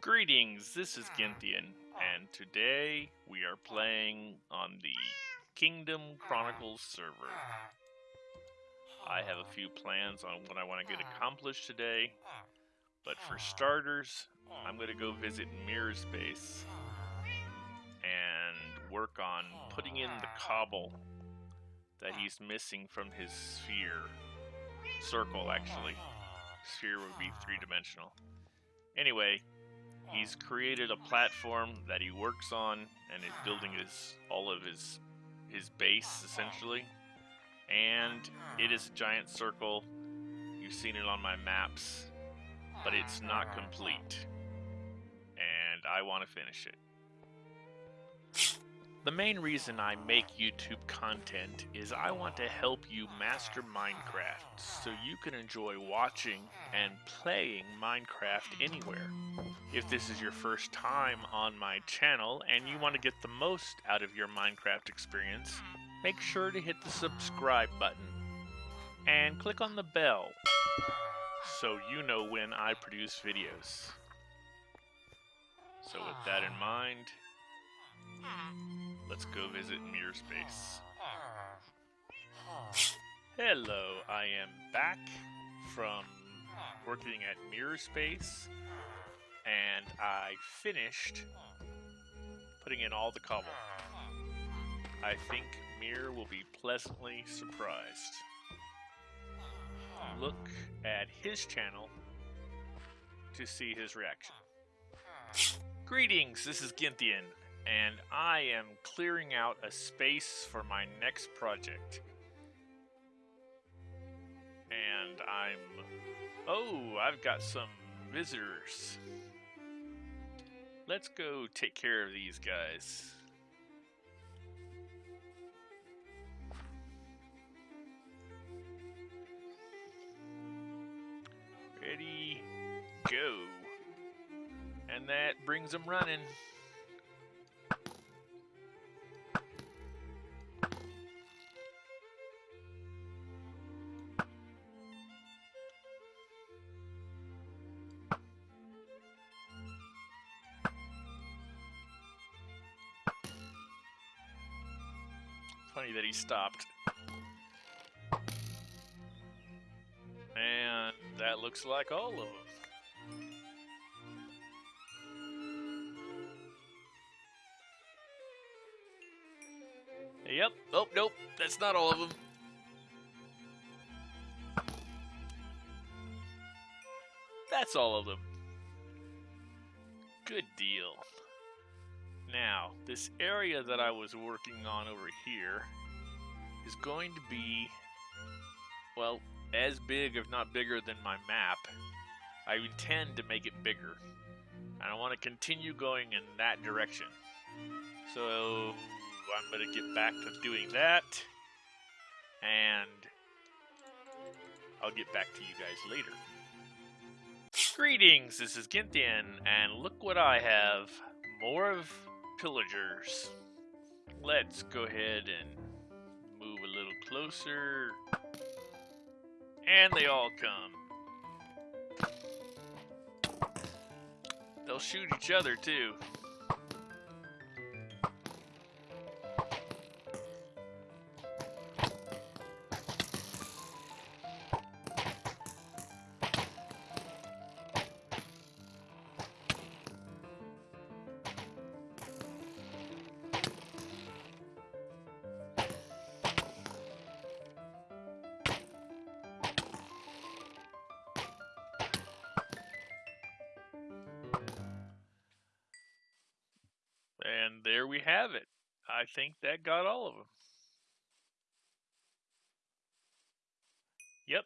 Greetings, this is ah. Ginthian, oh. and today we are oh. playing on the Kingdom ah. Chronicles server. Ah. I have a few plans on what I want to get accomplished today, but for starters, I'm going to go oh. visit Mirror's base and work on putting in the cobble that he's missing from his sphere. Circle, actually. Sphere would be three-dimensional. Anyway, he's created a platform that he works on and is building his all of his his base essentially. And it is a giant circle. You've seen it on my maps but it's not complete. And I want to finish it the main reason I make YouTube content is I want to help you master Minecraft so you can enjoy watching and playing Minecraft anywhere. If this is your first time on my channel and you want to get the most out of your Minecraft experience, make sure to hit the subscribe button and click on the bell so you know when I produce videos. So with that in mind, Let's go visit Mirror's base. Hello, I am back from working at Mirror's base, and I finished putting in all the cobble. I think Mirror will be pleasantly surprised. Look at his channel to see his reaction. Greetings, this is Ginthian and I am clearing out a space for my next project. And I'm... Oh, I've got some visitors. Let's go take care of these guys. Ready, go. And that brings them running. Funny that he stopped. And that looks like all of them. Yep. Oh, nope. That's not all of them. That's all of them. Good deal. Now, this area that I was working on over here is going to be, well, as big, if not bigger, than my map. I intend to make it bigger. And I want to continue going in that direction. So, I'm going to get back to doing that. And I'll get back to you guys later. Greetings, this is Ginthian, and look what I have. More of pillagers. Let's go ahead and move a little closer. And they all come. They'll shoot each other too. And there we have it. I think that got all of them. Yep.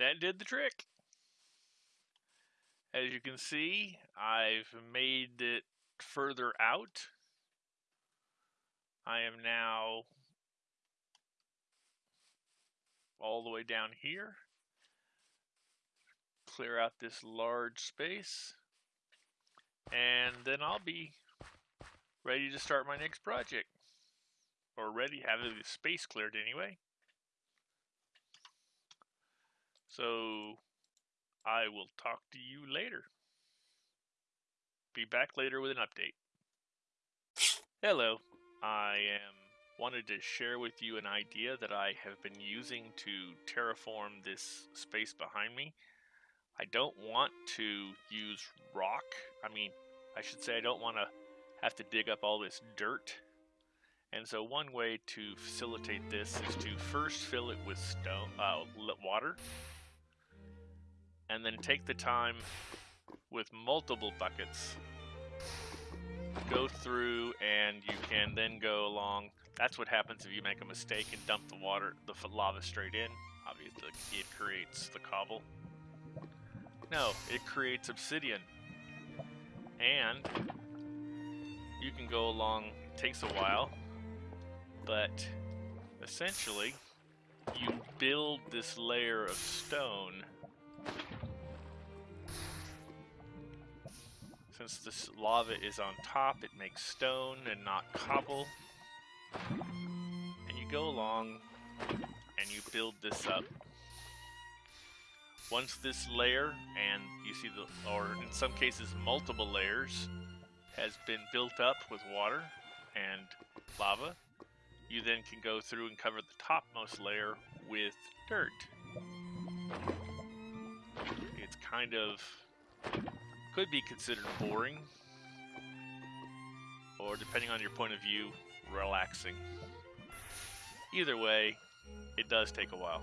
That did the trick. As you can see, I've made it further out. I am now all the way down here. Clear out this large space and then I'll be ready to start my next project. Or ready, have the space cleared anyway. So I will talk to you later. be back later with an update. Hello, I am wanted to share with you an idea that I have been using to terraform this space behind me. I don't want to use rock. I mean, I should say I don't want to have to dig up all this dirt. And so one way to facilitate this is to first fill it with stone, uh, water, and then take the time with multiple buckets, go through, and you can then go along. That's what happens if you make a mistake and dump the water, the lava straight in. Obviously, it creates the cobble. No, it creates obsidian. And you can go along, it takes a while, but essentially you build this layer of stone Since this lava is on top, it makes stone and not cobble. And you go along and you build this up. Once this layer, and you see the, or in some cases multiple layers, has been built up with water and lava, you then can go through and cover the topmost layer with dirt. It's kind of could be considered boring, or depending on your point of view, relaxing. Either way, it does take a while.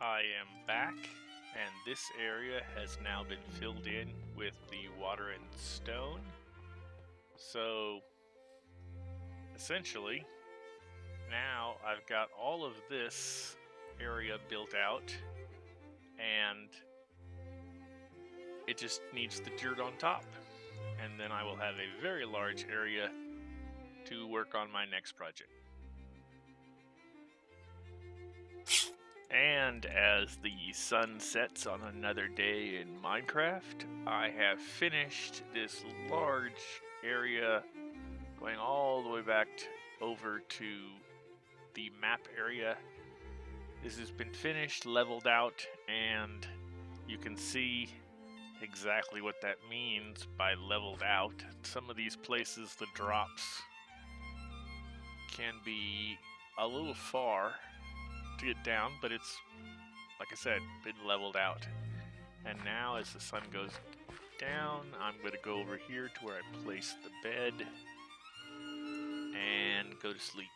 I am back, and this area has now been filled in with the water and stone. So, essentially, now I've got all of this area built out and it just needs the dirt on top. And then I will have a very large area to work on my next project. And as the sun sets on another day in Minecraft, I have finished this large area going all the way back over to the map area this has been finished, leveled out, and you can see exactly what that means by leveled out. Some of these places, the drops can be a little far to get down, but it's, like I said, been leveled out. And now as the sun goes down, I'm going to go over here to where I place the bed and go to sleep.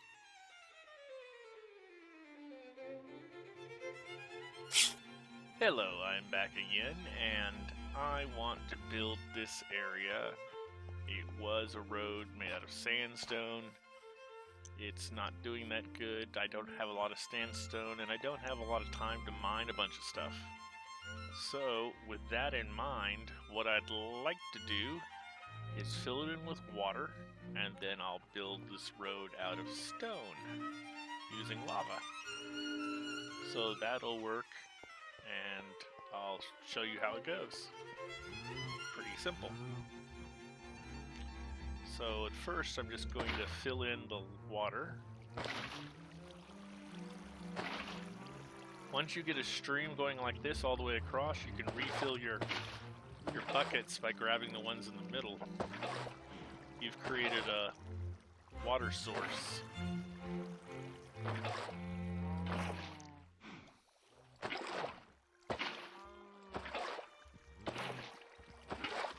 Hello, I'm back again, and I want to build this area. It was a road made out of sandstone. It's not doing that good. I don't have a lot of sandstone, and I don't have a lot of time to mine a bunch of stuff. So, with that in mind, what I'd like to do is fill it in with water, and then I'll build this road out of stone using lava. So that'll work and I'll show you how it goes. Pretty simple. So at first I'm just going to fill in the water. Once you get a stream going like this all the way across, you can refill your your buckets by grabbing the ones in the middle. You've created a water source.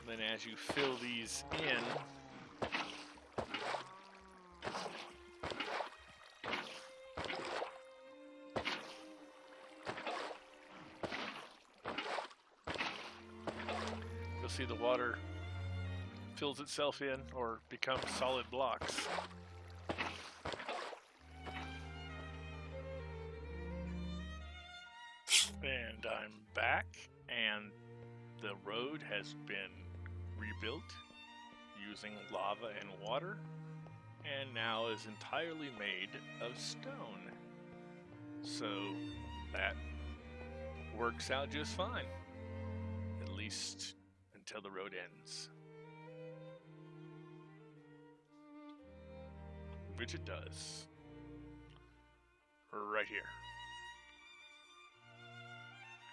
Then as you fill these in, see the water fills itself in or becomes solid blocks. And I'm back, and the road has been rebuilt using lava and water, and now is entirely made of stone. So that works out just fine, at least until the road ends. Which it does. Right here.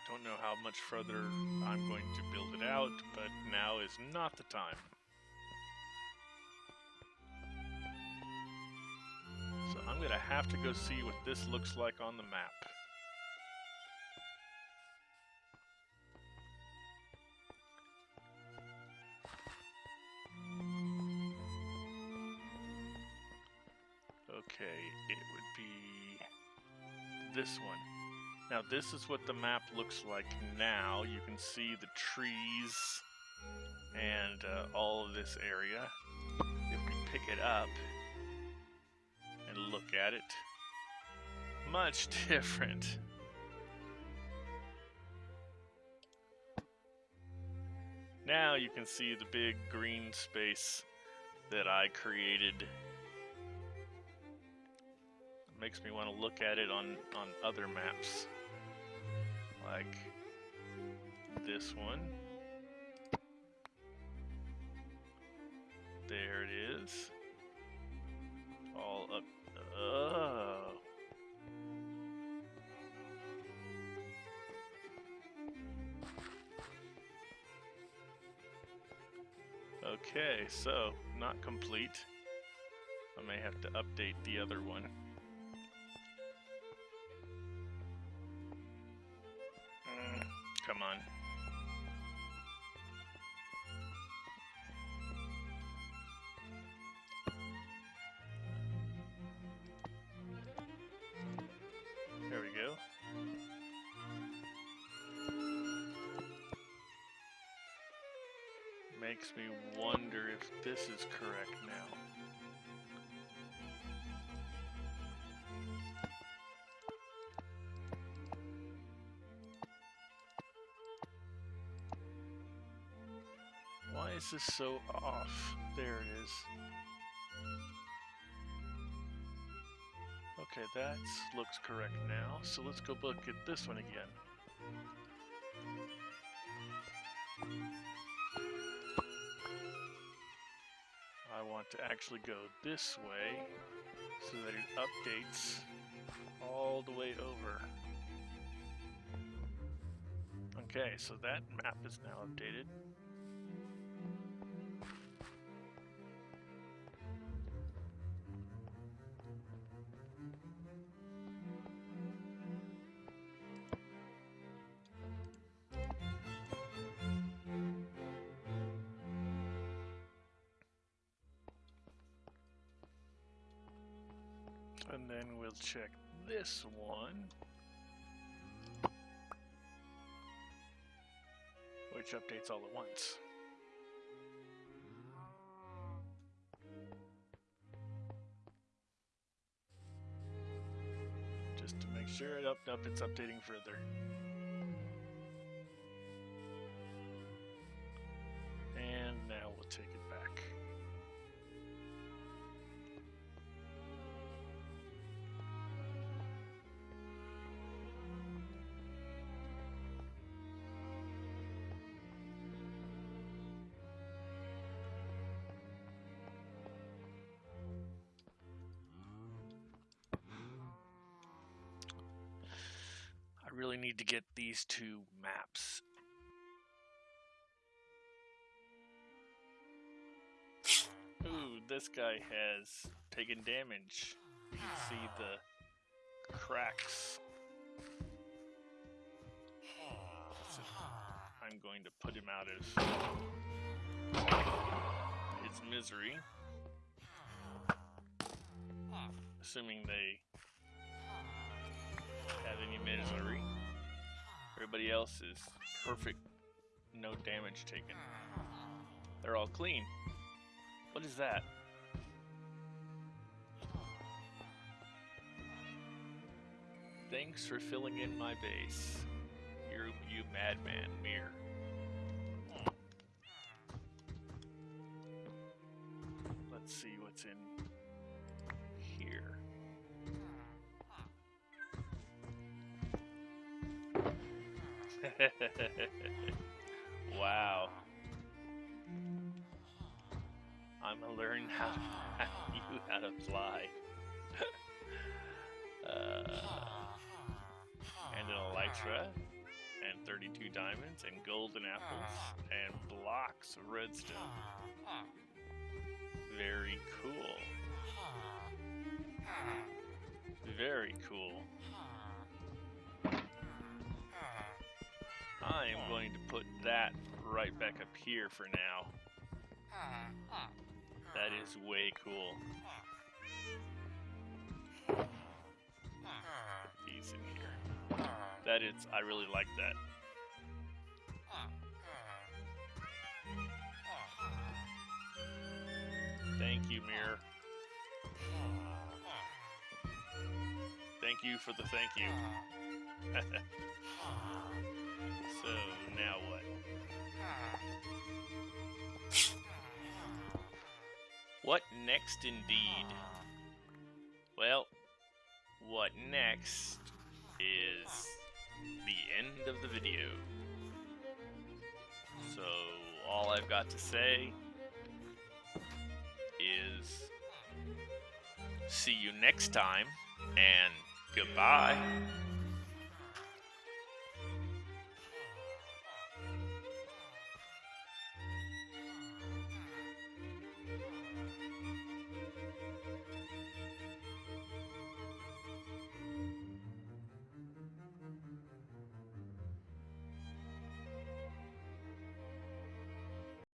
Don't don't know how much further I'm going to build it out, but now is not the time. So I'm going to have to go see what this looks like on the map. Okay, it would be this one. Now this is what the map looks like now. You can see the trees and uh, all of this area. If we pick it up and look at it, much different. Now you can see the big green space that I created makes me want to look at it on on other maps. Like this one. There it is. All up oh. Okay so not complete. I may have to update the other one Come on. There we go. Makes me wonder if this is correct now. Is this so off? There it is. Okay, that looks correct now. So let's go look at this one again. I want to actually go this way so that it updates all the way over. Okay, so that map is now updated. Check this one. Which updates all at once. Just to make sure it up up it's updating further. And now we'll take it really need to get these two maps. Ooh, this guy has taken damage. You can see the cracks. I'm going to put him out of his misery. Assuming they have any misery. Everybody else is perfect, no damage taken. They're all clean. What is that? Thanks for filling in my base. You, you madman, Mir. Let's see what's in wow. I'm gonna learn how to you how to fly. uh, and an elytra, and 32 diamonds and golden apples and blocks of redstone. Very cool. Very cool. I am going to put that right back up here for now. That is way cool. In here. That is, I really like that. Thank you, Mirror. Thank you for the thank you. next indeed? Well, what next is the end of the video. So, all I've got to say is see you next time and goodbye.